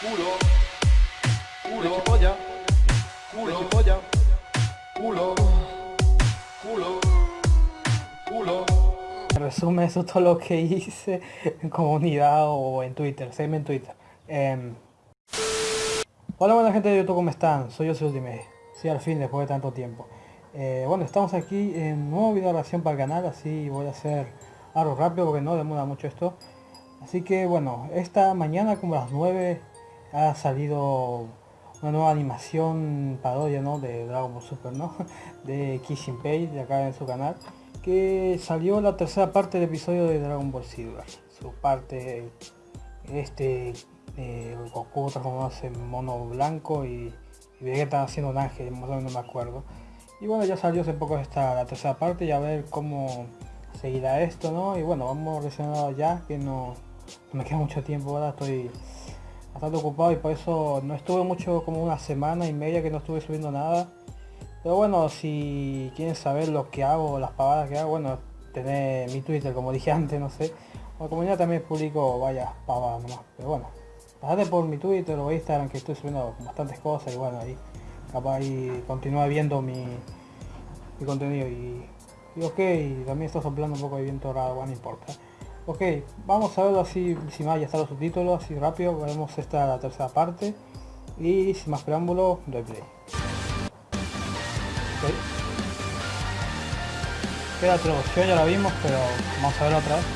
culo, culo, polla, culo, polla, culo, culo, culo. En resumen, eso es todo lo que hice en comunidad o en Twitter, seguime en Twitter. Em, hola buena gente de YouTube, ¿cómo están? Soy yo, soy Ultimate. Sí, al fin, después de tanto tiempo. Eh, bueno, estamos aquí en un nuevo video de reacción para el canal, así voy a hacer algo rápido porque no demora mucho esto. Así que bueno, esta mañana como a las 9 ha salido una nueva animación parodia ¿no? de Dragon Ball Super, ¿no? de Kissing Page, de acá en su canal, que salió la tercera parte del episodio de Dragon Ball Silver. Su parte, este eh, Goku transformándose en mono blanco y, y Vegeta haciendo un ángel, más o menos no me acuerdo. Y bueno, ya salió hace poco esta la tercera parte y a ver cómo seguirá esto, ¿no? Y bueno, vamos reaccionando ya, que no me queda mucho tiempo ahora, estoy bastante ocupado y por eso no estuve mucho como una semana y media que no estuve subiendo nada. Pero bueno, si quieren saber lo que hago, las pavadas que hago, bueno, tener mi Twitter como dije antes, no sé. O como ya también publico vaya pavadas nomás. Pero bueno, pasate por mi Twitter o Instagram que estoy subiendo bastantes cosas y bueno, ahí capaz y continúa viendo mi, mi contenido y, y ok, y también está soplando un poco de viento raro, bueno, no importa. Ok, vamos a verlo así, sin más, ya están los subtítulos, así rápido, veremos esta la tercera parte. Y sin más preámbulo, doy play. Ok. Queda traducción, ya la vimos, pero vamos a verlo otra vez.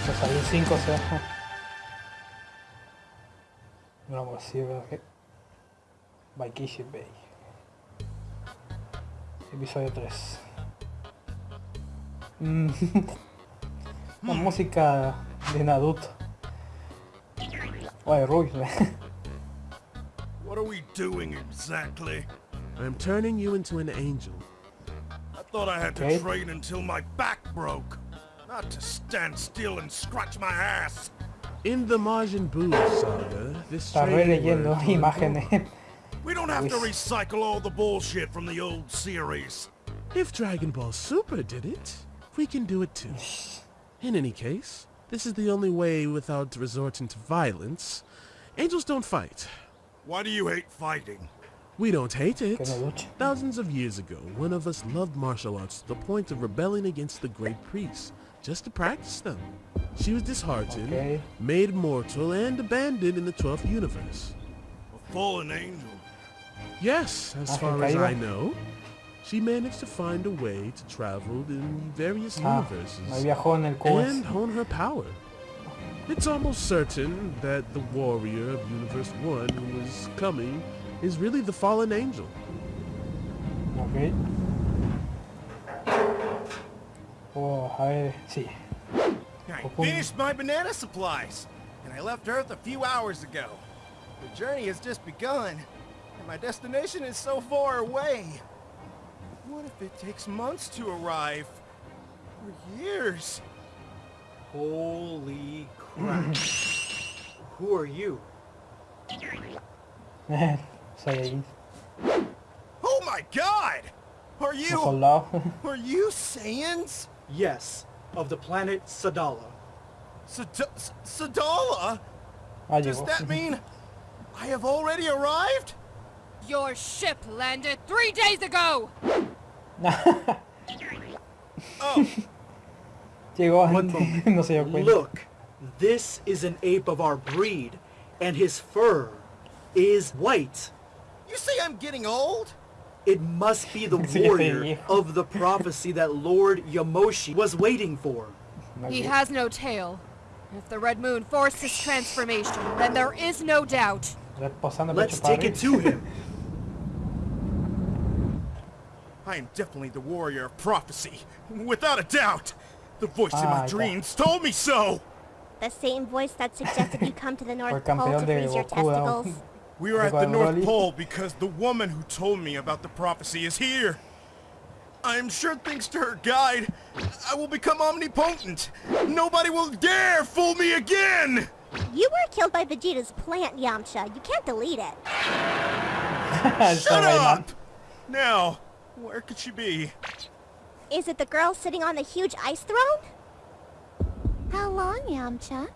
Esto salió 5, o sea... No, pues sí, ¿verdad que? By Bay episodio 3. Mm. La música de Naruto. Oye, Ruiz. What are we doing exactly? I'm turning you into an angel. I thought I had Okay. to train until my back broke. Not to stand still and scratch my ass. In the Majin Buu saga, this Está training releyendo imágenes. We don't have to recycle all the bullshit from the old series. If Dragon Ball Super did it, we can do it too. In any case, this is the only way without resorting to violence. Angels don't fight. Why do you hate fighting? We don't hate it. Que no luche. Thousands of years ago, one of us loved martial arts to the point of rebelling against the great priests, just to practice them. She was disheartened, Okay. made mortal, and abandoned in the 12th universe. A fallen angel. Yes, as far as caído. I know. She managed to find a way to travel in various Ah, universes ahí viajó en el QS. and hone her power. It's almost certain that the warrior of Universe 1 who is coming is really the fallen angel. Ok. Oh, a ver, sí. I Open. finished my banana supplies, and I left Earth a few hours ago. The journey has just begun, and my destination is so far away. What if it takes months to arrive? Or years? Holy crap. Who are you? Saiyajin. Oh my god! Are you... soldado. Are you Saiyans? Yes, of the planet Sadala. Sad- Sadala? Does that mean I have already arrived? Your ship landed three days ago! Oh, Llegó antes, no se dio cuenta. Look, this is an ape of our breed, and his fur is white. you say I'm getting old? It must be the warrior of the prophecy that Lord Yamoshi was waiting for. He has no tail. If the Red Moon forced his transformation, then there is no doubt. Reposando el Let's take it to him. I am definitely the warrior of prophecy, without a doubt. The voice in Ah, my ya. dreams told me so. The same voice that suggested you come to the North Pole to freeze your testicles. We are at the North Pole because the woman who told me about the prophecy is here. I am sure thanks to her guide, I will become omnipotent. Nobody will dare fool me again! You were killed by Vegeta's plant, Yamcha. You can't delete it. Shut up! Now, where could she be? Is it the girl sitting on the huge ice throne? How long, Yamcha?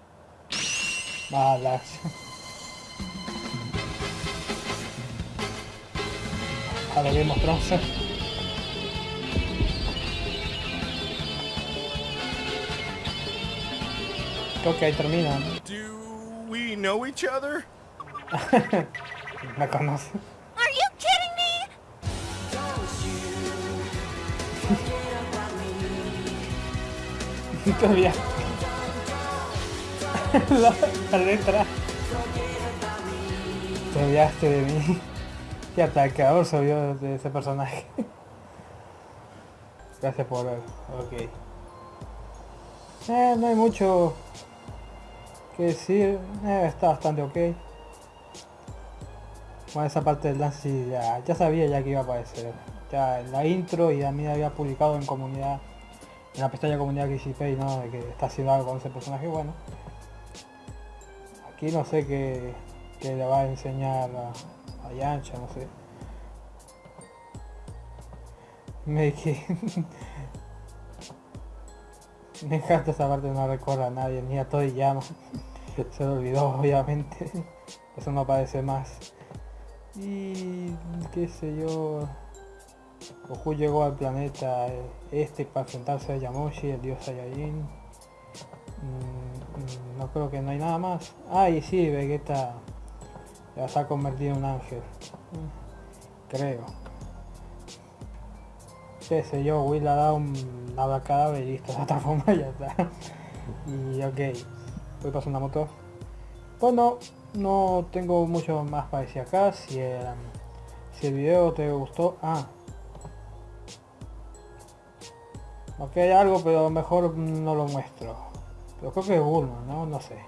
Va la acción. A lo Game of Thrones. Creo que ahí termina. Do we know each other? Me conoce. Todavía. la, la letra. Te olvidaste de mí. Y hasta el creador se olvidó de ese personaje. Gracias por ver. Ok. Eh, no hay mucho que decir. Eh, está bastante ok. Bueno, esa parte del dance sí, ya, ya sabía ya que iba a aparecer. Ya en la intro y a mí había publicado en comunidad, en la pestaña comunidad que ¿no? De que está haciendo algo con ese personaje, bueno. Aquí no sé qué, qué le va a enseñar a, a Yancha, no sé. Me Me encanta esa parte, no recuerda a nadie, ni a Toriyama. Se lo olvidó, obviamente. Eso no aparece más. Y qué sé yo. Goku llegó al planeta este para enfrentarse a Yamoshi, el dios Saiyajin. Mm, mm, no creo que no hay nada más. Ah, y sí, Vegeta ya se ha convertido en un ángel. Creo. Qué sé yo, Will ha dado un abracadabra y listo, de otra forma ya está. Y ok, voy pasar una moto. Bueno, no tengo mucho más para decir acá. Si el, si el video te gustó... Ah. Ok, hay algo, pero mejor no lo muestro. Pero creo que es Bulma, ¿no? No sé.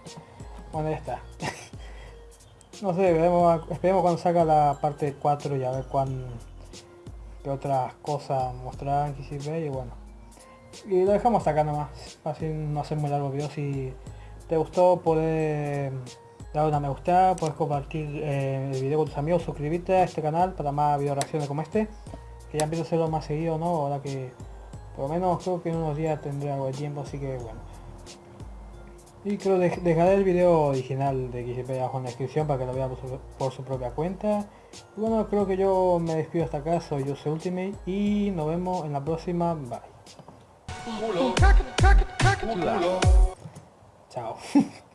Bueno, ya está. no sé, veremos, esperemos cuando salga la parte 4 y a ver cuán, qué otras cosas mostrarán ve y bueno. Y lo dejamos acá nomás. Así no hacer muy largo video. Si te gustó, puedes dar una me gusta, puedes compartir eh, el video con tus amigos, suscribirte a este canal para más video reacciones como este. Que ya empiezo a hacerlo más seguido, ¿no? Ahora que por lo menos creo que en unos días tendré algo de tiempo, así que bueno. Y creo que dejaré el video original de XP abajo en la descripción para que lo vea por su, por su propia cuenta. Y bueno, creo que yo me despido hasta acá, soy yo soy Ultimate y nos vemos en la próxima. Bye. Chao.